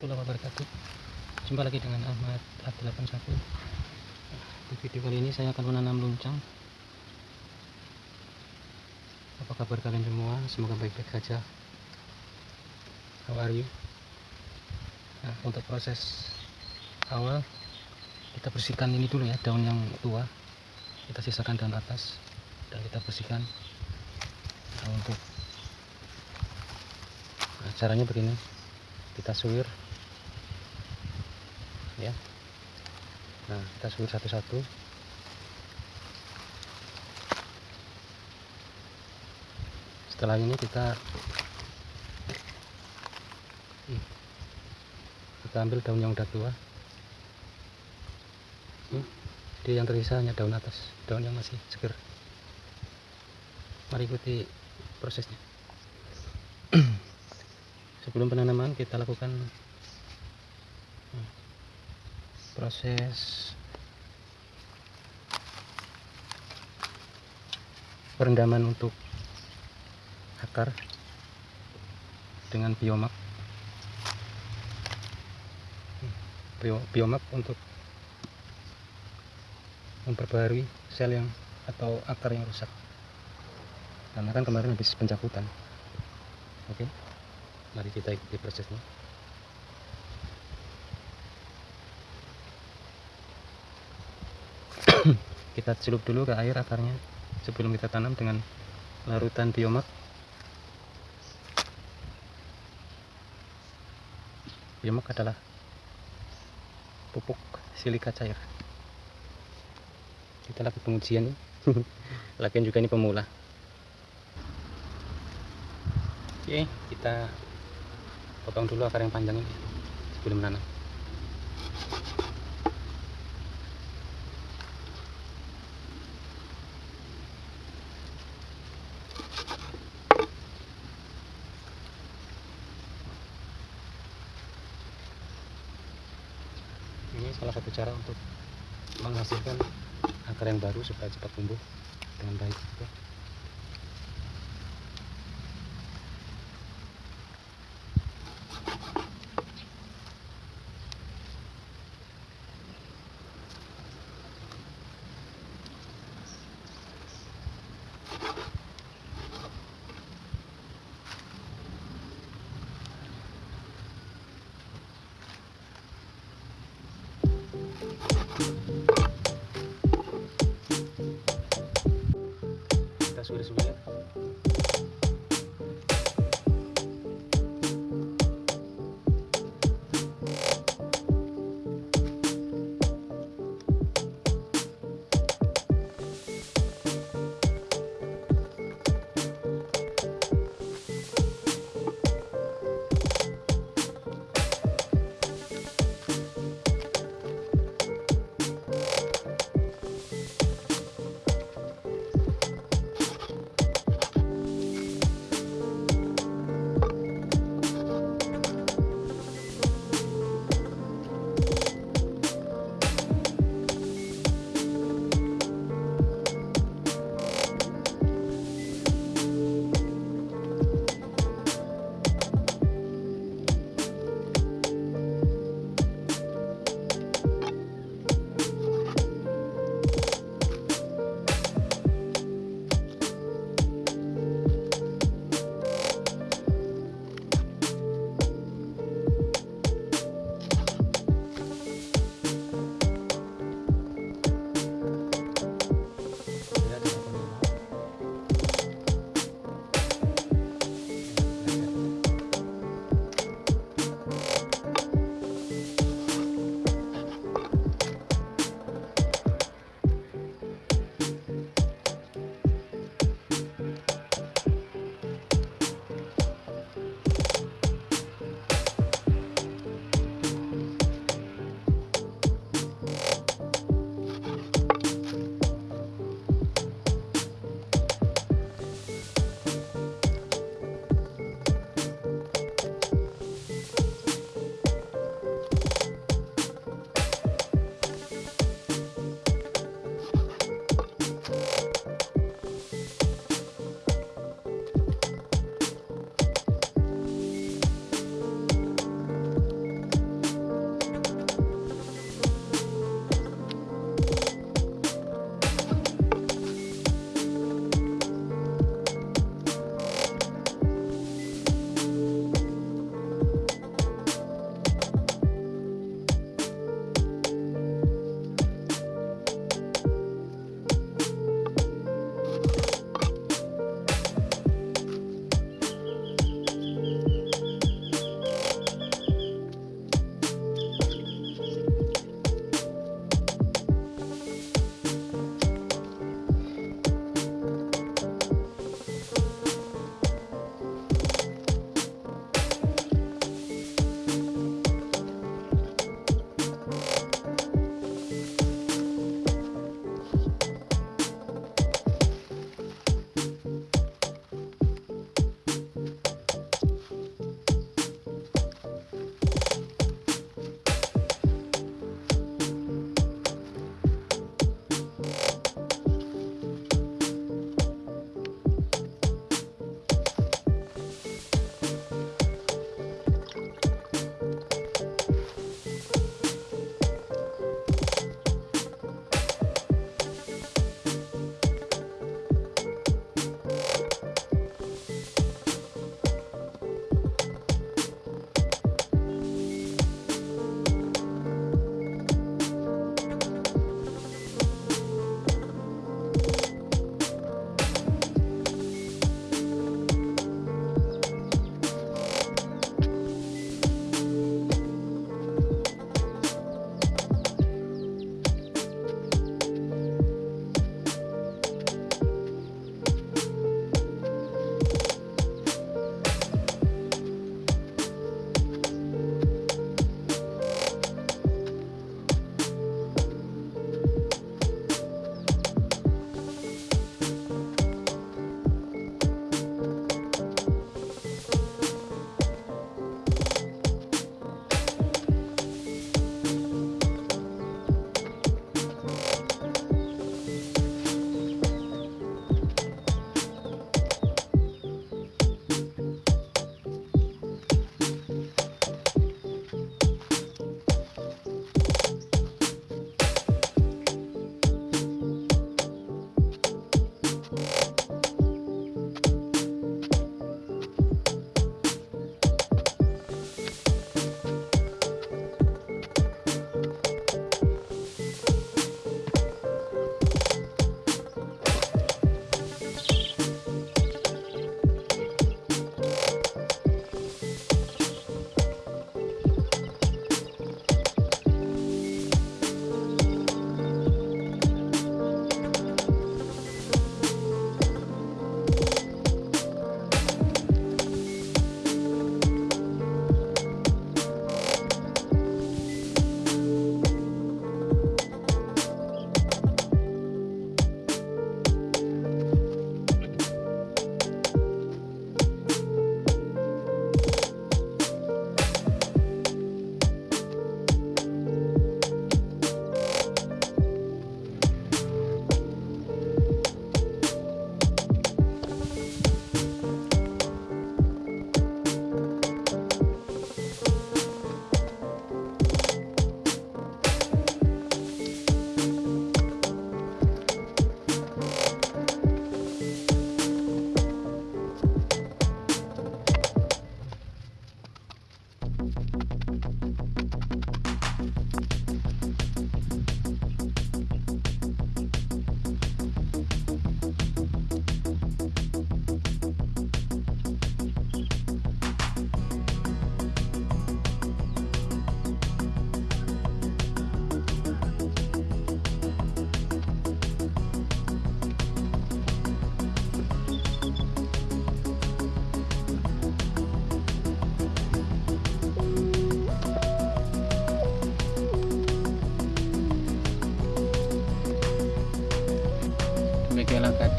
warahmatullahi wabarakatuh. Jumpa lagi dengan Ahmad A81 Di video kali ini saya akan menanam luncang Apa kabar kalian semua? Semoga baik-baik saja. How are you? Nah, untuk proses awal Kita bersihkan ini dulu ya, daun yang tua. Kita sisakan daun atas Dan kita bersihkan. Nah, untuk nah, Caranya begini. Kita suwir ya. Nah kita suwir satu-satu. Setelah ini kita kita ambil daun yang udah tua. Hmm, jadi yang tersisa hanya daun atas daun yang masih seger. Mari ikuti prosesnya. Sebelum penanaman kita lakukan proses perendaman untuk akar dengan biomak. Bio, biomak untuk memperbarui sel yang atau akar yang rusak. Karena kan kemarin habis pencabutan. Oke mari kita ikuti prosesnya kita celup dulu ke air akarnya sebelum kita tanam dengan larutan biomak. Biomak adalah pupuk silika cair. Kita lagi pengujian lagian juga ini pemula. Oke kita potong dulu akar yang panjang ini sebelum menanam ini salah satu cara untuk menghasilkan akar yang baru supaya cepat tumbuh dengan baik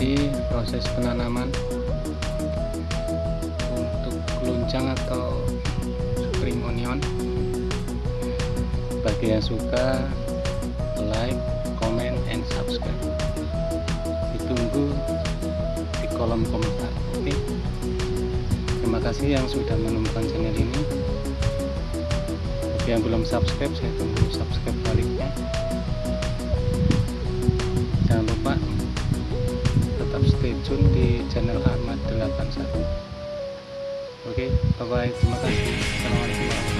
mengikuti proses penanaman untuk keluncang atau spring onion. Bagi yang suka like comment and subscribe. Ditunggu di kolom komentar oke? Terima kasih yang sudah menemukan channel ini. Bagi yang belum subscribe saya tunggu subscribe baliknya channel Ahmad 81 oke bye bye terima kasih. Assalamualaikum warahmatullahi